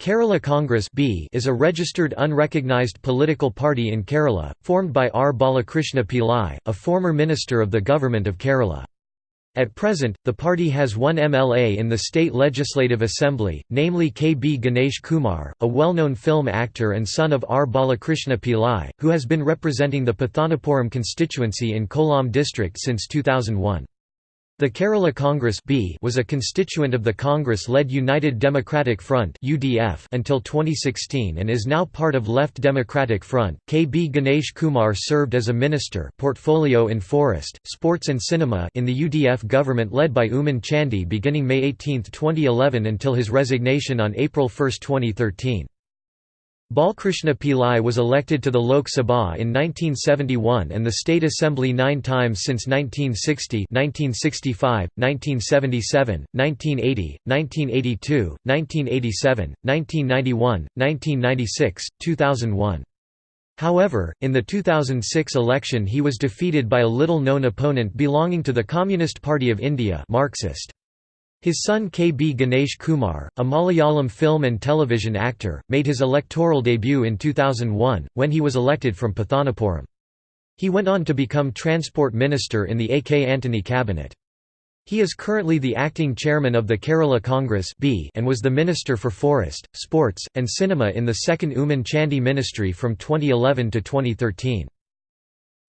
Kerala Congress B is a registered unrecognised political party in Kerala, formed by R. Balakrishna Pillai, a former minister of the Government of Kerala. At present, the party has one MLA in the State Legislative Assembly, namely K. B. Ganesh Kumar, a well-known film actor and son of R. Balakrishna Pillai, who has been representing the Pathanapuram constituency in Kollam district since 2001. The Kerala Congress B was a constituent of the Congress-led United Democratic Front (UDF) until 2016 and is now part of Left Democratic Front. K. B. Ganesh Kumar served as a minister, portfolio in forest, sports and cinema in the UDF government led by Oommen Chandy beginning May 18, 2011 until his resignation on April 1, 2013. Balkrishna Pillai was elected to the Lok Sabha in 1971 and the State Assembly nine times since 1960 1965, 1977, 1980, 1982, 1987, 1991, 1996, 2001. However, in the 2006 election he was defeated by a little-known opponent belonging to the Communist Party of India Marxist. His son K. B. Ganesh Kumar, a Malayalam film and television actor, made his electoral debut in 2001, when he was elected from Pathanapuram. He went on to become Transport Minister in the A. K. Antony cabinet. He is currently the acting chairman of the Kerala Congress and was the Minister for Forest, Sports, and Cinema in the second Oommen Chandy ministry from 2011 to 2013.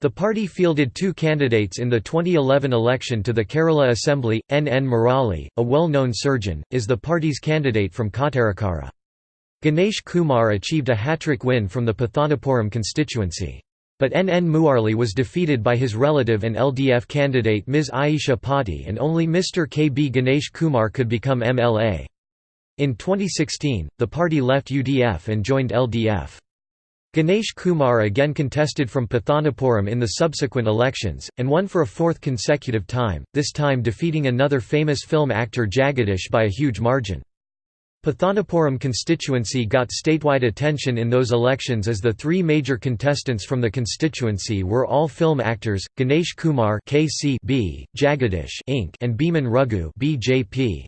The party fielded two candidates in the 2011 election to the Kerala Assembly. N. N. Murali, a well-known surgeon, is the party's candidate from Kottarakara. Ganesh Kumar achieved a hat-trick win from the Pathanapuram constituency. But N. N. Murali was defeated by his relative and LDF candidate Ms. Aisha Potty and only Mr. K. B. Ganesh Kumar could become MLA. In 2016, the party left UDF and joined LDF. Ganesh Kumar again contested from Pathanapuram in the subsequent elections, and won for a fourth consecutive time, this time defeating another famous film actor Jagadish by a huge margin. Pathanapuram constituency got statewide attention in those elections as the three major contestants from the constituency were all film actors, Ganesh Kumar KC B, Jagadish Inc. and Bheeman Raghu BJP.